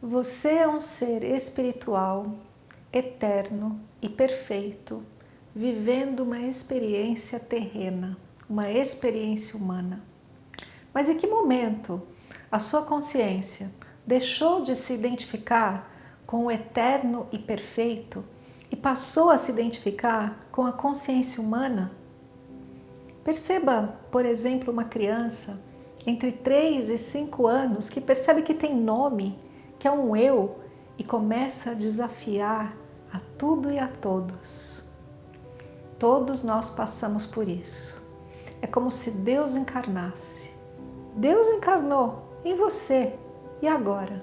Você é um ser espiritual, eterno e perfeito, vivendo uma experiência terrena, uma experiência humana. Mas em que momento a sua consciência deixou de se identificar com o eterno e perfeito e passou a se identificar com a consciência humana? Perceba, por exemplo, uma criança entre 3 e 5 anos que percebe que tem nome que é um eu e começa a desafiar a tudo e a todos. Todos nós passamos por isso. É como se Deus encarnasse. Deus encarnou em você e agora?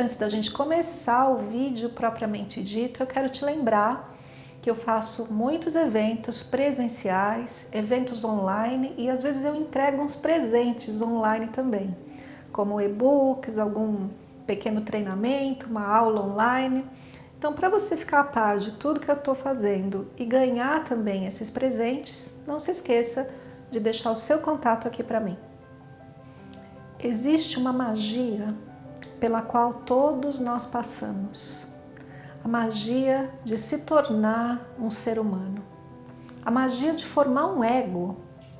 Antes da gente começar o vídeo propriamente dito, eu quero te lembrar que eu faço muitos eventos presenciais, eventos online e às vezes eu entrego uns presentes online também, como e-books, algum pequeno treinamento, uma aula online. Então, para você ficar a par de tudo que eu estou fazendo e ganhar também esses presentes, não se esqueça de deixar o seu contato aqui para mim. Existe uma magia pela qual todos nós passamos. A magia de se tornar um ser humano. A magia de formar um ego,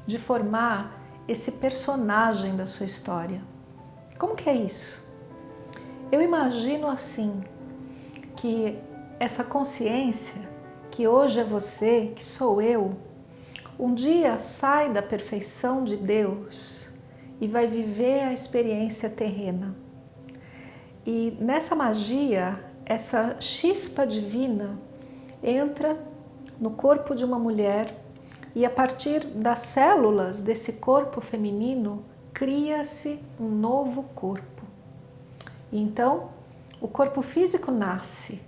de formar esse personagem da sua história. Como que é isso? Eu imagino assim, que essa consciência, que hoje é você, que sou eu, um dia sai da perfeição de Deus e vai viver a experiência terrena. E nessa magia, essa chispa divina entra no corpo de uma mulher e a partir das células desse corpo feminino cria-se um novo corpo. Então, o corpo físico nasce,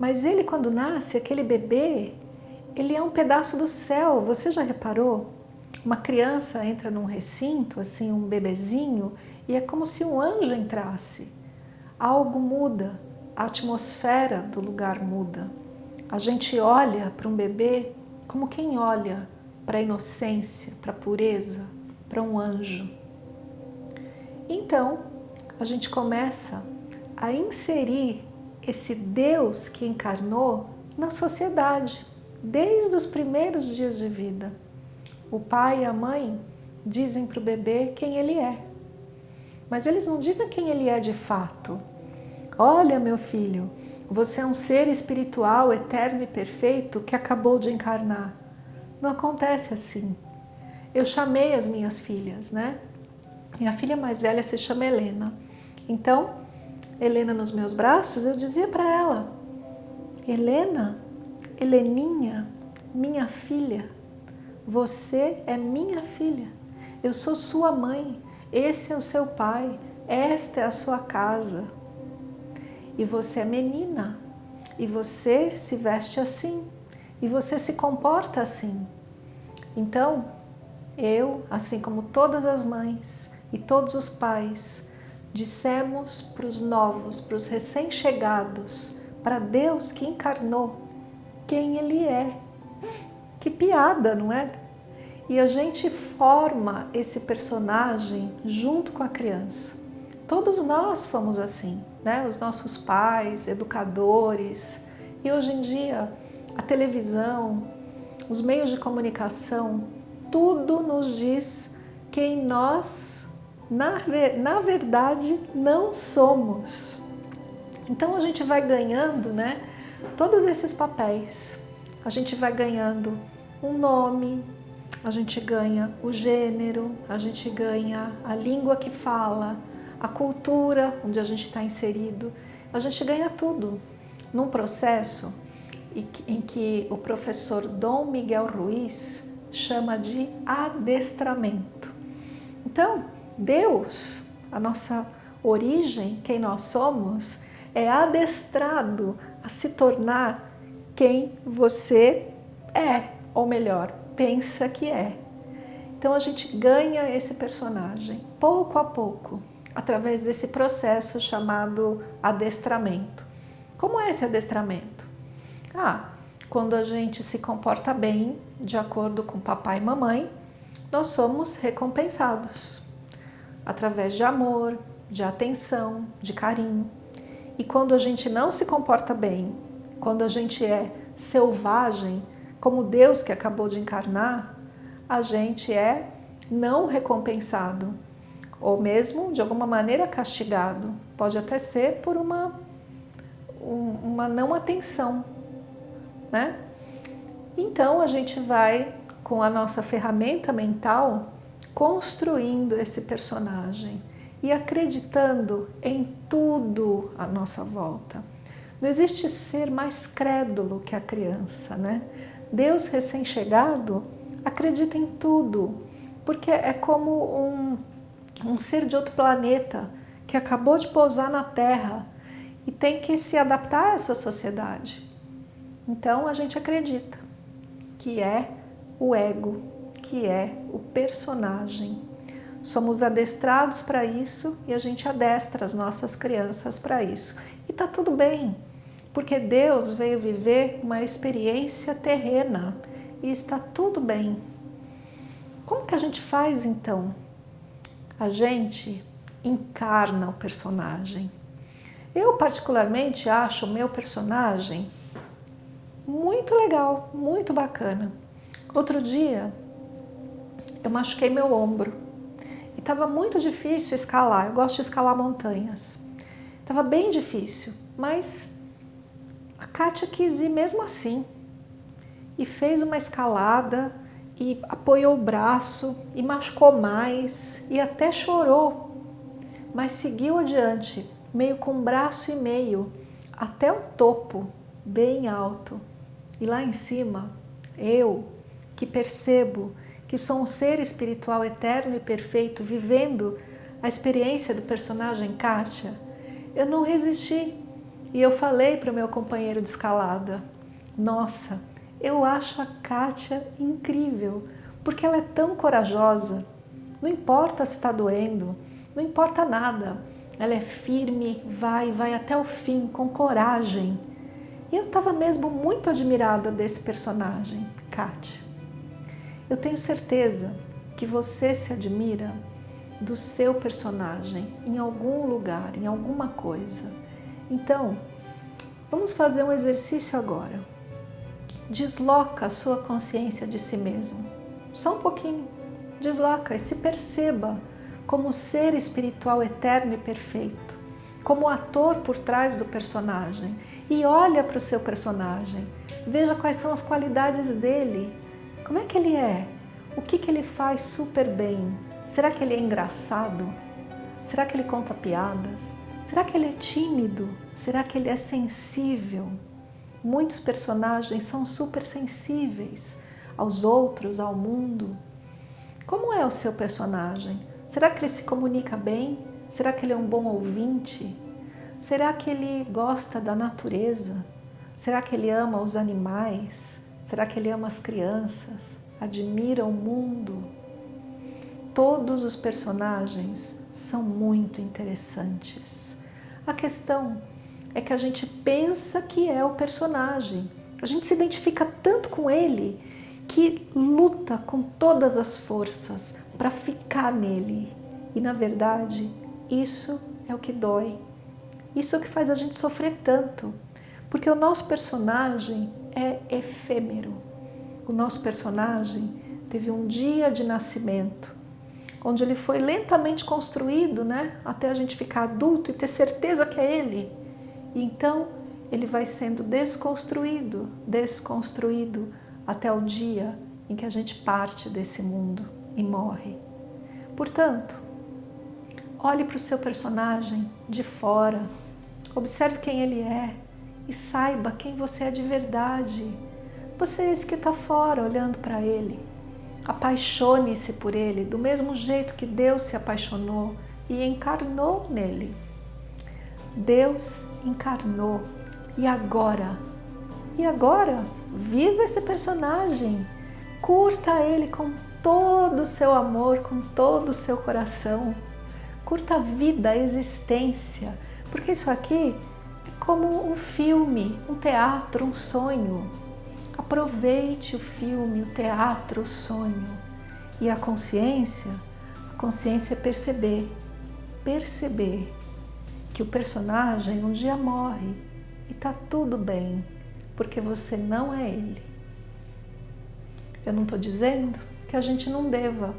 mas ele quando nasce, aquele bebê, ele é um pedaço do céu, você já reparou? Uma criança entra num recinto, assim, um bebezinho, e é como se um anjo entrasse algo muda, a atmosfera do lugar muda. A gente olha para um bebê como quem olha para a inocência, para a pureza, para um anjo. Então, a gente começa a inserir esse Deus que encarnou na sociedade, desde os primeiros dias de vida. O pai e a mãe dizem para o bebê quem ele é. Mas eles não dizem quem ele é de fato. Olha, meu filho, você é um ser espiritual, eterno e perfeito que acabou de encarnar. Não acontece assim. Eu chamei as minhas filhas, né? Minha filha mais velha se chama Helena. Então, Helena nos meus braços, eu dizia para ela, Helena, Heleninha, minha filha, você é minha filha, eu sou sua mãe, esse é o seu pai, esta é a sua casa. E você é menina, e você se veste assim, e você se comporta assim. Então, eu, assim como todas as mães e todos os pais, dissemos para os novos, para os recém-chegados, para Deus que encarnou, quem Ele é. Que piada, não é? E a gente forma esse personagem junto com a criança. Todos nós fomos assim, né? Os nossos pais, educadores. E hoje em dia, a televisão, os meios de comunicação, tudo nos diz quem nós, na, na verdade, não somos. Então a gente vai ganhando, né? Todos esses papéis. A gente vai ganhando um nome, a gente ganha o gênero, a gente ganha a língua que fala, a cultura onde a gente está inserido, a gente ganha tudo num processo em que o professor Dom Miguel Ruiz chama de adestramento. Então, Deus, a nossa origem, quem nós somos, é adestrado a se tornar quem você é, ou melhor, pensa que é. Então a gente ganha esse personagem pouco a pouco, através desse processo chamado adestramento. Como é esse adestramento? Ah, quando a gente se comporta bem, de acordo com papai e mamãe, nós somos recompensados através de amor, de atenção, de carinho. E quando a gente não se comporta bem, quando a gente é selvagem, como Deus que acabou de encarnar, a gente é não recompensado, ou mesmo de alguma maneira castigado. Pode até ser por uma, uma não atenção, né? Então a gente vai, com a nossa ferramenta mental, construindo esse personagem e acreditando em tudo à nossa volta. Não existe ser mais crédulo que a criança, né? Deus recém-chegado acredita em tudo, porque é como um, um ser de outro planeta que acabou de pousar na Terra e tem que se adaptar a essa sociedade. Então a gente acredita que é o ego, que é o personagem. Somos adestrados para isso e a gente adestra as nossas crianças para isso. E tá tudo bem, porque Deus veio viver uma experiência terrena e está tudo bem. Como que a gente faz então? A gente encarna o personagem. Eu particularmente acho o meu personagem muito legal, muito bacana. Outro dia eu machuquei meu ombro e estava muito difícil escalar. Eu gosto de escalar montanhas. Estava bem difícil, mas Kátia quis ir mesmo assim e fez uma escalada e apoiou o braço e machucou mais e até chorou, mas seguiu adiante, meio com braço e meio, até o topo, bem alto. E lá em cima, eu, que percebo que sou um ser espiritual eterno e perfeito, vivendo a experiência do personagem Kátia, eu não resisti. E eu falei para o meu companheiro de escalada, nossa, eu acho a Kátia incrível, porque ela é tão corajosa. Não importa se está doendo, não importa nada. Ela é firme, vai, vai até o fim, com coragem. E eu estava mesmo muito admirada desse personagem, Kátia. Eu tenho certeza que você se admira do seu personagem em algum lugar, em alguma coisa. Então, vamos fazer um exercício agora. Desloca a sua consciência de si mesmo. Só um pouquinho. Desloca e se perceba como ser espiritual eterno e perfeito, como ator por trás do personagem. E olha para o seu personagem. Veja quais são as qualidades dele como é que ele é? O que, que ele faz super bem? Será que ele é engraçado? Será que ele conta piadas? Será que ele é tímido? Será que ele é sensível? Muitos personagens são super sensíveis aos outros, ao mundo. Como é o seu personagem? Será que ele se comunica bem? Será que ele é um bom ouvinte? Será que ele gosta da natureza? Será que ele ama os animais? Será que ele ama as crianças? Admira o mundo? Todos os personagens são muito interessantes. A questão é que a gente pensa que é o personagem. A gente se identifica tanto com ele que luta com todas as forças para ficar nele. E na verdade, isso é o que dói. Isso é o que faz a gente sofrer tanto. Porque o nosso personagem é efêmero. O nosso personagem teve um dia de nascimento, onde ele foi lentamente construído, né, até a gente ficar adulto e ter certeza que é ele. E então ele vai sendo desconstruído, desconstruído até o dia em que a gente parte desse mundo e morre. Portanto, olhe para o seu personagem de fora, observe quem ele é, e saiba quem você é de verdade. Você é esse que está fora olhando para ele. Apaixone-se por ele do mesmo jeito que Deus se apaixonou e encarnou nele. Deus encarnou e agora? E agora? Viva esse personagem, curta ele com todo o seu amor, com todo o seu coração. Curta a vida, a existência, porque isso aqui é como um filme, um teatro, um sonho. Aproveite o filme, o teatro, o sonho. E a consciência, a consciência é perceber, perceber que o personagem um dia morre e tá tudo bem, porque você não é ele. Eu não estou dizendo que a gente não deva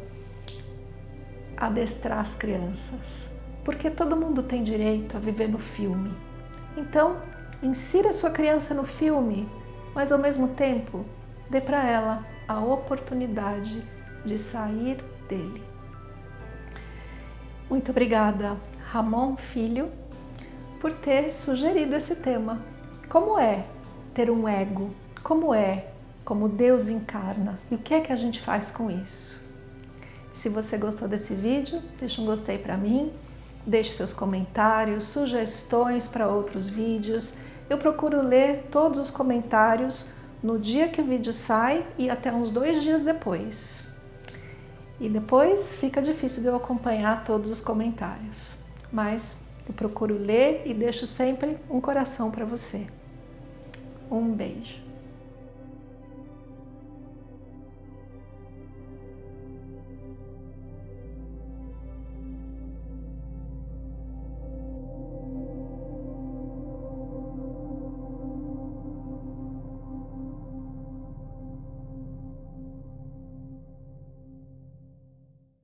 adestrar as crianças, porque todo mundo tem direito a viver no filme. Então, insira sua criança no filme, mas ao mesmo tempo, dê para ela a oportunidade de sair dele. Muito obrigada, Ramon Filho, por ter sugerido esse tema. Como é ter um ego? Como é como Deus encarna? E o que é que a gente faz com isso? Se você gostou desse vídeo, deixa um gostei para mim, deixe seus comentários, sugestões para outros vídeos. Eu procuro ler todos os comentários no dia que o vídeo sai e até uns dois dias depois. E depois fica difícil de eu acompanhar todos os comentários, mas eu procuro ler e deixo sempre um coração para você. Um beijo.